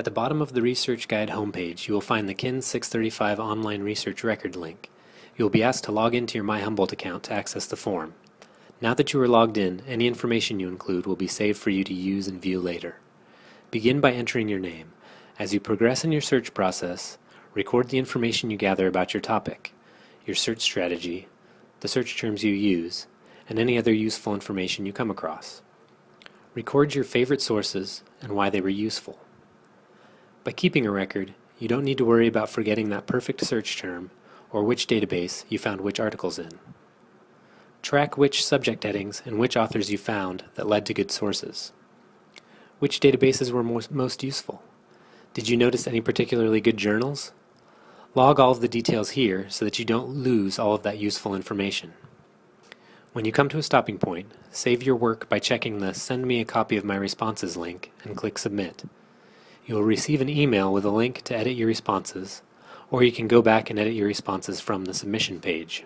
At the bottom of the Research Guide homepage, you will find the KIN 635 Online Research Record link. You will be asked to log into your My Humboldt account to access the form. Now that you are logged in, any information you include will be saved for you to use and view later. Begin by entering your name. As you progress in your search process, record the information you gather about your topic, your search strategy, the search terms you use, and any other useful information you come across. Record your favorite sources and why they were useful. By keeping a record, you don't need to worry about forgetting that perfect search term or which database you found which articles in. Track which subject headings and which authors you found that led to good sources. Which databases were most, useful? Did you notice any particularly good journals? Log all of the details here so that you don't lose all of that useful information. When you come to a stopping point, save your work by checking the Send me a copy of my responses link and click Submit. You will receive an email with a link to edit your responses, or you can go back and edit your responses from the submission page.